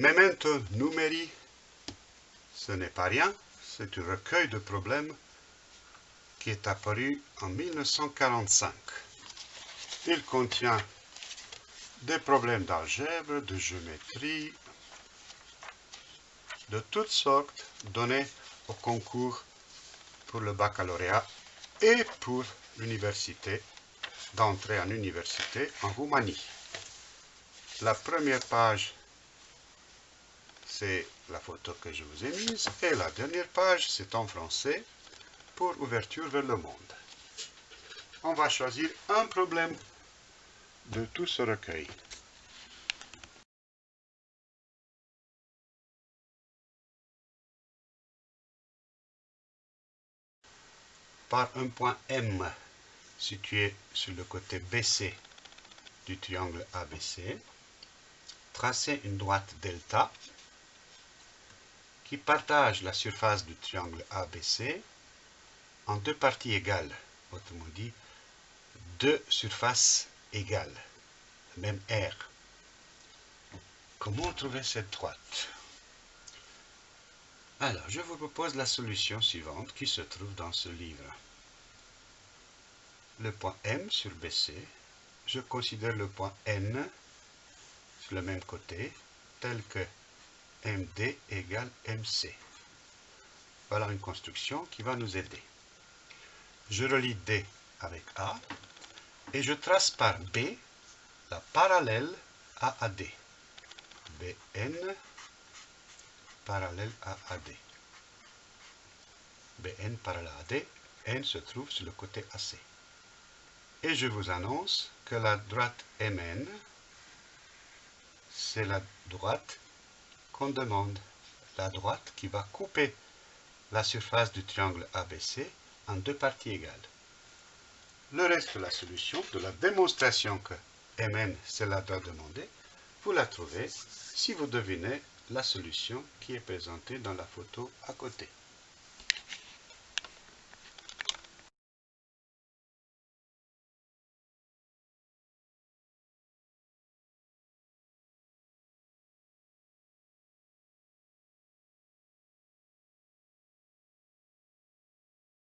Memento numeri, ce n'est pas rien, c'est un recueil de problèmes qui est apparu en 1945. Il contient des problèmes d'algèbre, de géométrie, de toutes sortes donnés au concours pour le baccalauréat et pour l'université, d'entrée en université en Roumanie. La première page, c'est la photo que je vous ai mise, et la dernière page, c'est en français, pour ouverture vers le monde. On va choisir un problème de tout ce recueil. Par un point M situé sur le côté BC du triangle ABC, tracez une droite delta qui partage la surface du triangle ABC en deux parties égales, autrement dit, deux surfaces égale, même R. Comment trouver cette droite? Alors, je vous propose la solution suivante qui se trouve dans ce livre. Le point M sur BC, je considère le point N sur le même côté, tel que MD égale MC. Voilà une construction qui va nous aider. Je relie D avec A, et je trace par B la parallèle à AD. BN parallèle à AD. BN parallèle à AD, N se trouve sur le côté AC. Et je vous annonce que la droite MN, c'est la droite qu'on demande, la droite qui va couper la surface du triangle ABC en deux parties égales. Le reste de la solution, de la démonstration que Mn c'est la droite demandée, vous la trouvez si vous devinez la solution qui est présentée dans la photo à côté.